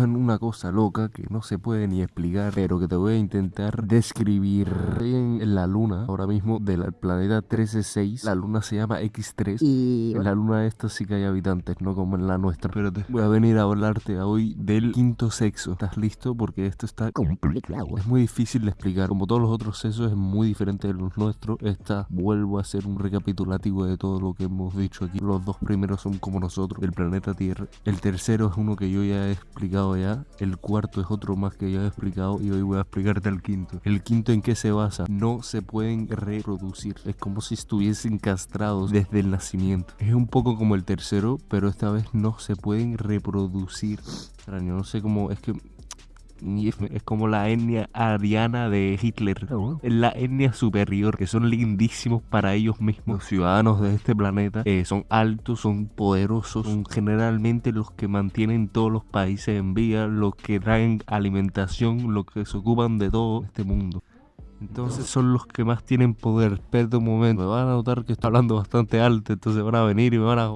en una cosa loca que no se puede ni explicar, pero que te voy a intentar describir en la luna, ahora mismo del planeta 136. La luna se llama X3 y en la luna esta sí que hay habitantes, no como en la nuestra. Pero te voy a venir a hablarte hoy del quinto sexo. ¿Estás listo? Porque esto está complicado. Es muy difícil de explicar. Como todos los otros sexos es muy diferente de los nuestros. Esta vuelvo a hacer un recapitulativo de todo lo que hemos dicho aquí. Los dos primeros son como nosotros, del planeta Tierra. El tercero es uno que yo ya he explicado ya. El cuarto es otro más que ya he explicado y hoy voy a explicarte el quinto. El quinto en qué se basa. No se pueden reproducir. Es como si estuviesen castrados desde el nacimiento. Es un poco como el tercero, pero esta vez no se pueden reproducir. No sé cómo. Es que es como la etnia ariana de Hitler. Ah, es la etnia superior, que son lindísimos para ellos mismos. Los ciudadanos de este planeta eh, son altos, son poderosos, son generalmente los que mantienen todos los países en vía, los que traen alimentación, los que se ocupan de todo este mundo. Entonces son los que más tienen poder. Espera un momento, me van a notar que estoy hablando bastante alto, entonces van a venir y me van a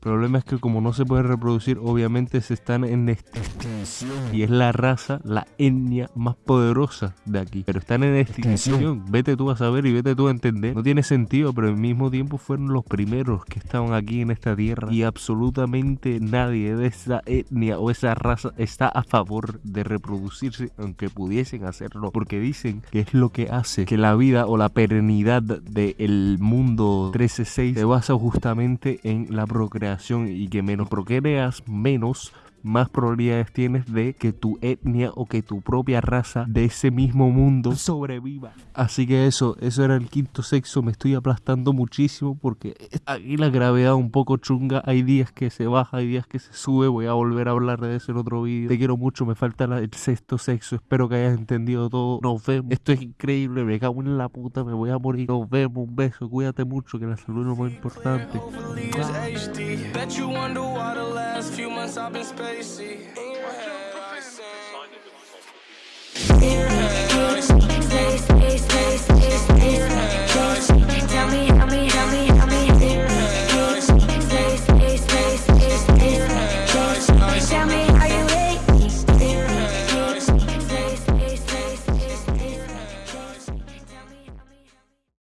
problema es que como no se pueden reproducir, obviamente se están en extinción. Y es la raza, la etnia más poderosa de aquí. Pero están en extinción. Vete tú a saber y vete tú a entender. No tiene sentido, pero al mismo tiempo fueron los primeros que estaban aquí en esta tierra. Y absolutamente nadie de esa etnia o esa raza está a favor de reproducirse, aunque pudiesen hacerlo. Porque dicen que es lo que hace que la vida o la perenidad del mundo 13.6 se basa justamente en la procreación y que menos procreas, menos más probabilidades tienes de que tu etnia o que tu propia raza de ese mismo mundo sobreviva. Así que eso, eso era el quinto sexo. Me estoy aplastando muchísimo porque aquí la gravedad un poco chunga. Hay días que se baja, hay días que se sube. Voy a volver a hablar de eso en otro vídeo. Te quiero mucho, me falta el sexto sexo. Espero que hayas entendido todo. Nos vemos. Esto es increíble, me cago en la puta, me voy a morir. Nos vemos, un beso, cuídate mucho, que la salud es lo más importante. I've been spacey.